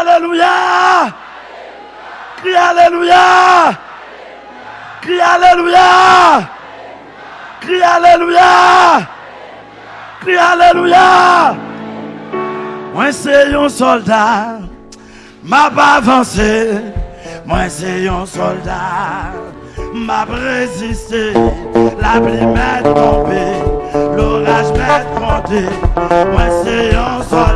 Alléluia. Crie Alléluia. Crie Alléluia. Crie Alléluia. Crie Alléluia. Moi c'est un soldat. M'a pas avancé. Moi c'est un soldat. M'a résisté. La pluie m'est tombée. L'orage m'est grondé. Moi c'est un soldat.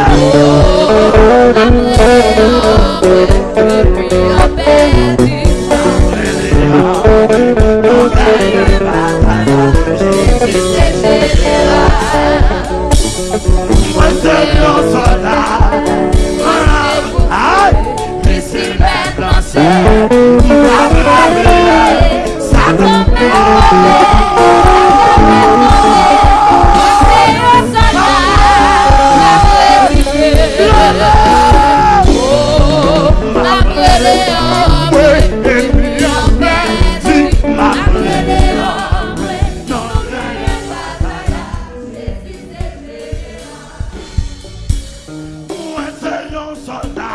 Oh, oh, oh, oh, oh, oh, oh, oh, oh, oh, c'est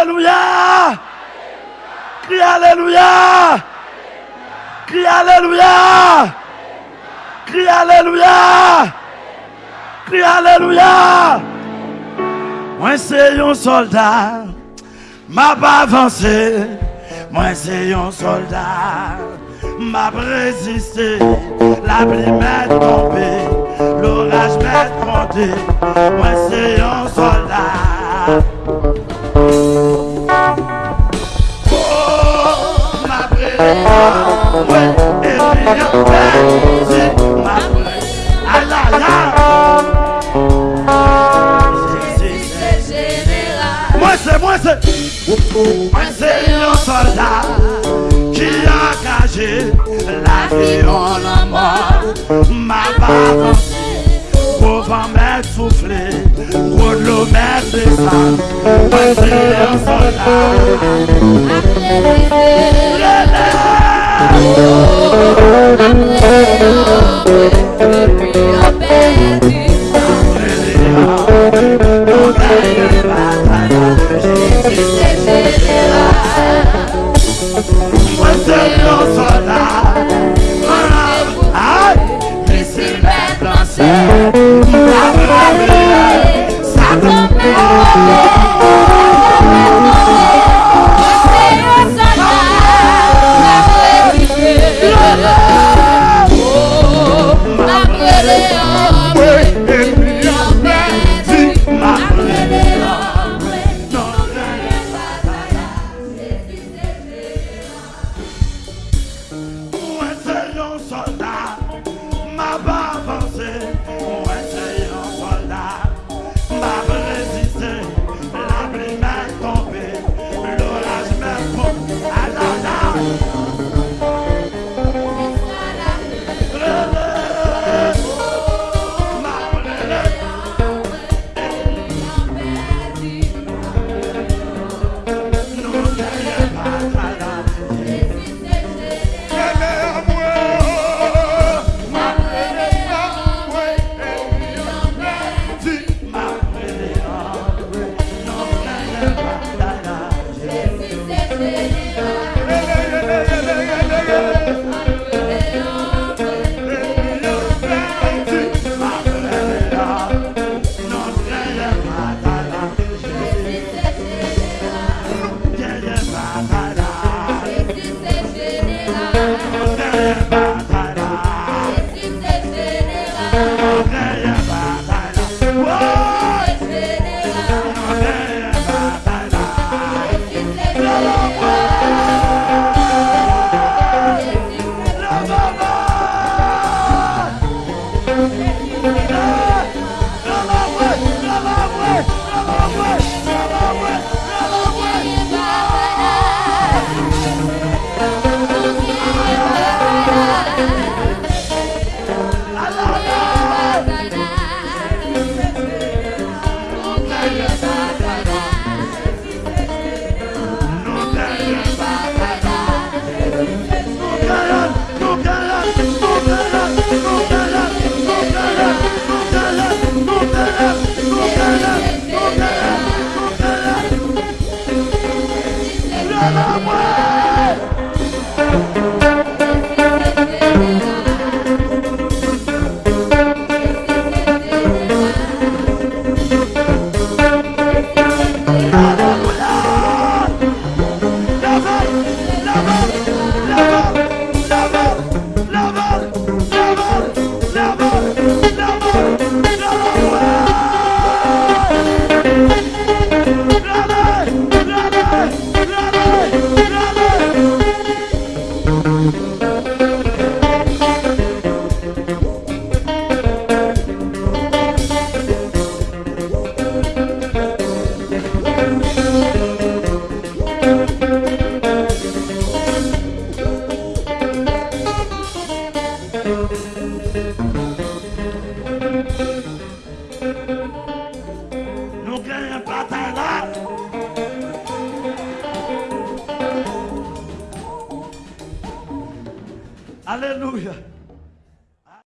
Alléluia. Crie Alléluia. Crie Alléluia. Crie Alléluia. Crie Alléluia. Moi c'est un soldat. M'a pas avancé. Moi c'est un soldat. M'a résisté. La pluie m'est tombée. L'orage m'est monté. Moi c'est un soldat. C'est ma. C'est- c'est- C'est. Moi c'est, moi c'est, moi c'est un soldat qui a engagé la vie en la mort. Ma Thank you. Soldat, m'a pas avancé. Não ganha prata é lá. Aleluia.